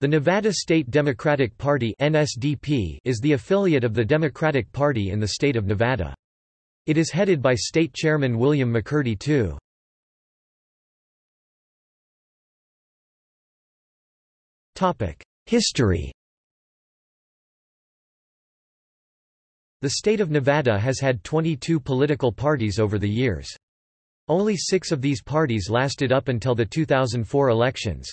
The Nevada State Democratic Party (NSDP) is the affiliate of the Democratic Party in the state of Nevada. It is headed by state chairman William McCurdy II. History. The state of Nevada has had 22 political parties over the years. Only 6 of these parties lasted up until the 2004 elections.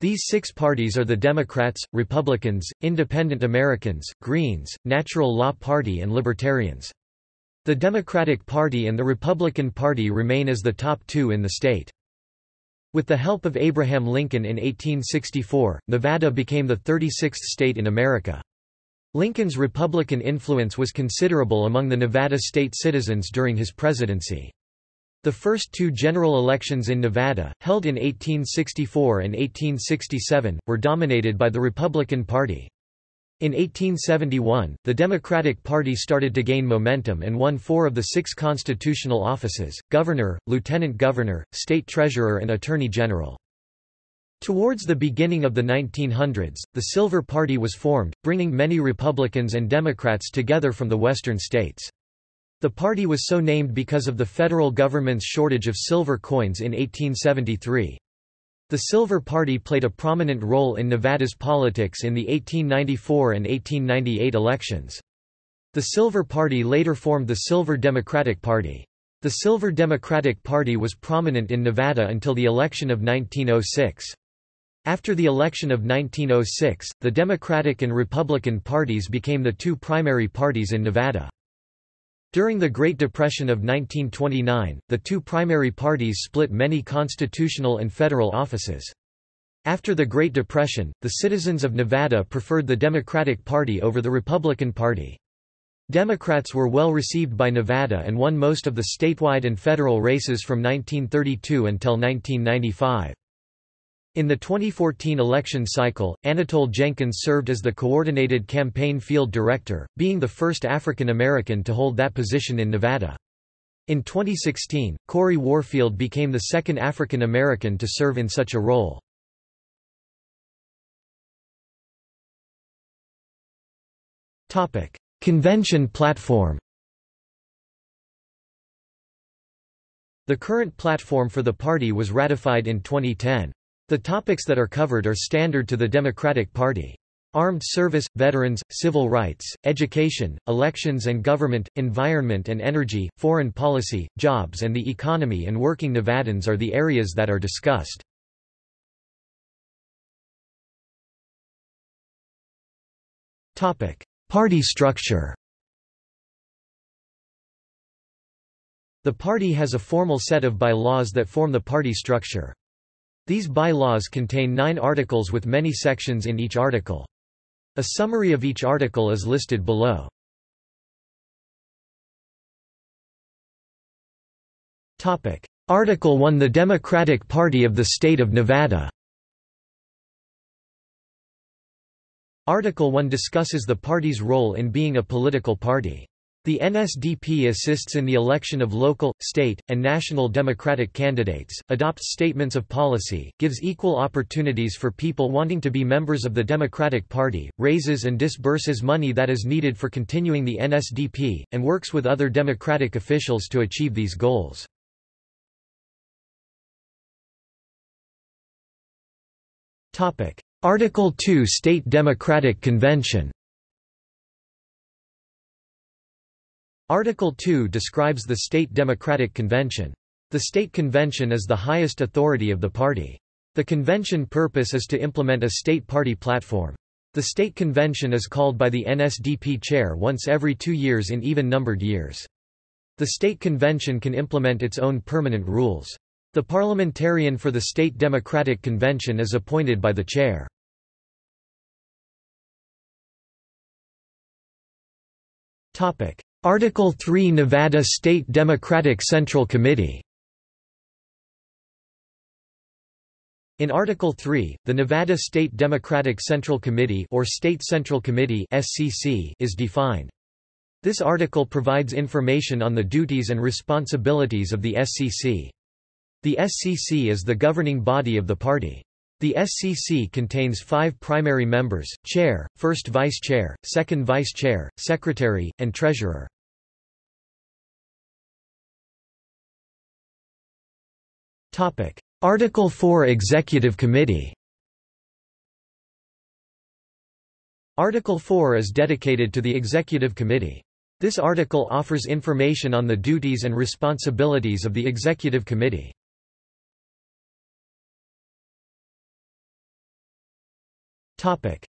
These six parties are the Democrats, Republicans, Independent Americans, Greens, Natural Law Party and Libertarians. The Democratic Party and the Republican Party remain as the top two in the state. With the help of Abraham Lincoln in 1864, Nevada became the 36th state in America. Lincoln's Republican influence was considerable among the Nevada state citizens during his presidency. The first two general elections in Nevada, held in 1864 and 1867, were dominated by the Republican Party. In 1871, the Democratic Party started to gain momentum and won four of the six constitutional offices, governor, lieutenant governor, state treasurer and attorney general. Towards the beginning of the 1900s, the Silver Party was formed, bringing many Republicans and Democrats together from the western states. The party was so named because of the federal government's shortage of silver coins in 1873. The Silver Party played a prominent role in Nevada's politics in the 1894 and 1898 elections. The Silver Party later formed the Silver Democratic Party. The Silver Democratic Party was prominent in Nevada until the election of 1906. After the election of 1906, the Democratic and Republican parties became the two primary parties in Nevada. During the Great Depression of 1929, the two primary parties split many constitutional and federal offices. After the Great Depression, the citizens of Nevada preferred the Democratic Party over the Republican Party. Democrats were well received by Nevada and won most of the statewide and federal races from 1932 until 1995. In the 2014 election cycle, Anatole Jenkins served as the Coordinated Campaign Field Director, being the first African American to hold that position in Nevada. In 2016, Corey Warfield became the second African American to serve in such a role. Convention platform The current platform for the party was ratified in 2010. The topics that are covered are standard to the Democratic Party. Armed service, veterans, civil rights, education, elections and government, environment and energy, foreign policy, jobs and the economy and working Nevadans are the areas that are discussed. Party structure The party has a formal set of bylaws that form the party structure. These bylaws contain nine articles with many sections in each article. A summary of each article is listed below. Article 1 The Democratic Party of the State of Nevada Article 1 discusses the party's role in being a political party. The NSDP assists in the election of local, state, and national Democratic candidates, adopts statements of policy, gives equal opportunities for people wanting to be members of the Democratic Party, raises and disburses money that is needed for continuing the NSDP, and works with other Democratic officials to achieve these goals. Article 2 State Democratic Convention Article 2 describes the State Democratic Convention. The State Convention is the highest authority of the party. The convention purpose is to implement a state party platform. The state convention is called by the NSDP chair once every two years in even-numbered years. The state convention can implement its own permanent rules. The parliamentarian for the state democratic convention is appointed by the chair. Topic: Article 3 Nevada State Democratic Central Committee In Article 3, the Nevada State Democratic Central Committee or State Central Committee (SCC) is defined. This article provides information on the duties and responsibilities of the SCC. The SCC is the governing body of the party. The SCC contains five primary members, chair, first vice-chair, second vice-chair, secretary, and treasurer. Article 4 Executive Committee Article 4 is dedicated to the Executive Committee. This article offers information on the duties and responsibilities of the Executive Committee.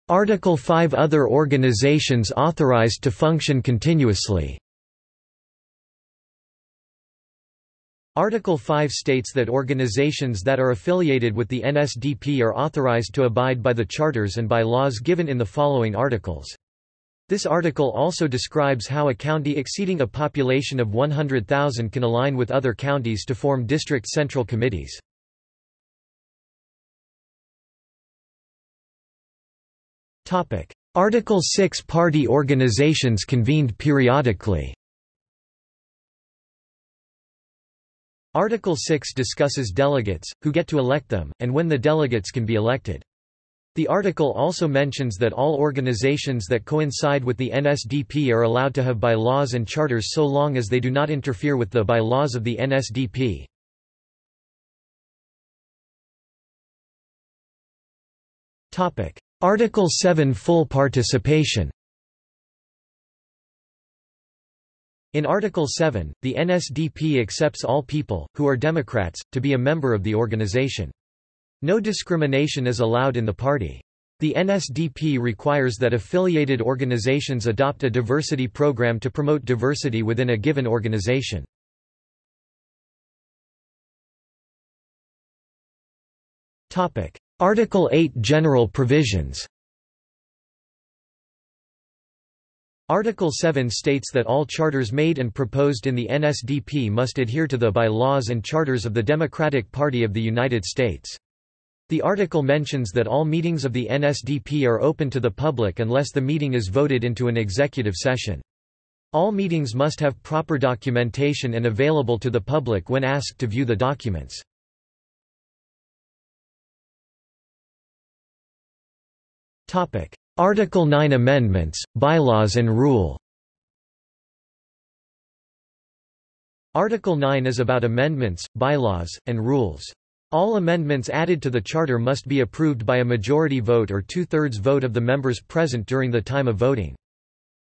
Article 5 Other organizations authorized to function continuously Article 5 states that organizations that are affiliated with the NSDP are authorized to abide by the charters and by laws given in the following articles. This article also describes how a county exceeding a population of 100,000 can align with other counties to form district central committees. Article 6 Party organizations convened periodically Article 6 discusses delegates, who get to elect them, and when the delegates can be elected. The article also mentions that all organizations that coincide with the NSDP are allowed to have bylaws and charters so long as they do not interfere with the bylaws of the NSDP. Article 7 Full participation In Article 7, the NSDP accepts all people, who are Democrats, to be a member of the organization. No discrimination is allowed in the party. The NSDP requires that affiliated organizations adopt a diversity program to promote diversity within a given organization. Article 8 General provisions Article 7 states that all charters made and proposed in the NSDP must adhere to the bylaws and charters of the Democratic Party of the United States. The article mentions that all meetings of the NSDP are open to the public unless the meeting is voted into an executive session. All meetings must have proper documentation and available to the public when asked to view the documents. Article 9 Amendments, Bylaws and Rule Article 9 is about amendments, bylaws, and rules. All amendments added to the Charter must be approved by a majority vote or two-thirds vote of the members present during the time of voting.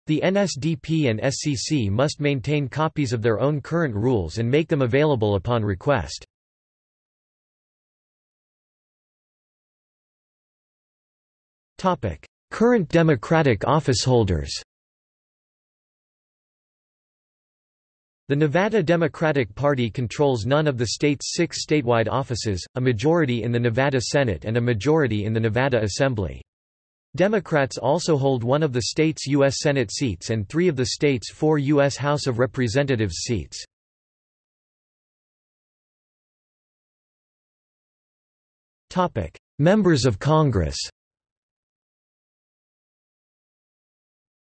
The NSDP and SCC must maintain copies of their own current rules and make them available upon request. Current Democratic officeholders The Nevada Democratic Party controls none of the state's six statewide offices, a majority in the Nevada Senate and a majority in the Nevada Assembly. Democrats also hold one of the state's U.S. Senate seats and three of the state's four U.S. House of Representatives seats. Members of Congress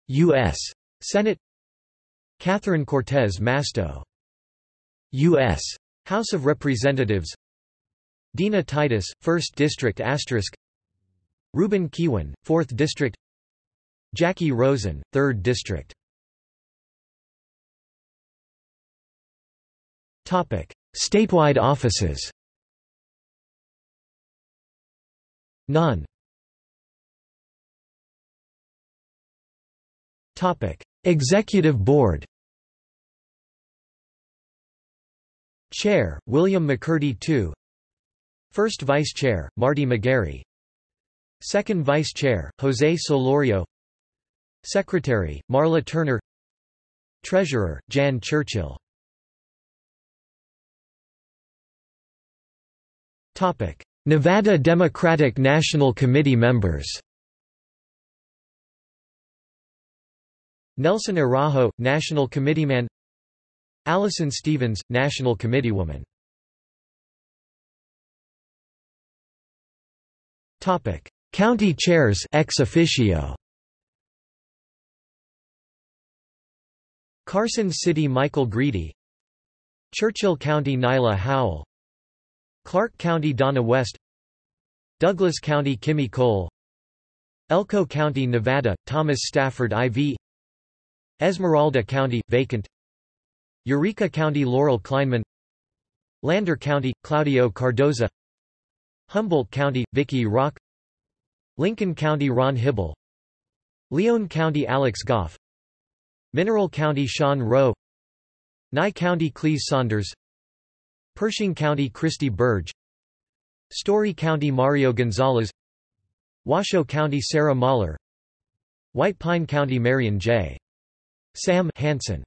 U.S. Senate. Catherine Cortez Masto. U.S. House of Representatives. Dina Titus, 1st District asterisk. Ruben Kihuen, 4th District. Jackie Rosen, 3rd District. Topic. Statewide offices. None Executive Board Chair, William McCurdy II First Vice Chair, Marty McGarry. Second Vice Chair, Jose Solorio. Secretary, Marla Turner. Treasurer, Jan Churchill. Nevada Democratic National Committee members Nelson Araujo, National Committeeman. Allison Stevens, National Committeewoman. County chairs ex officio. Carson City Michael Greedy. Churchill County Nyla Howell. Clark County Donna West. Douglas County Kimmy Cole. Elko County, Nevada, Thomas Stafford IV Esmeralda County, vacant. Eureka County Laurel Kleinman. Lander County, Claudio Cardoza. Humboldt County, Vicky Rock. Lincoln County Ron Hybl Lyon County Alex Goff. Mineral County Sean Rowe. Nye County Cleese Saunders. Pershing County Christy Burge. Storey County Mario Gonzalez. Washoe County Sarah Mahler. White Pine County Marion J. Sam Hansen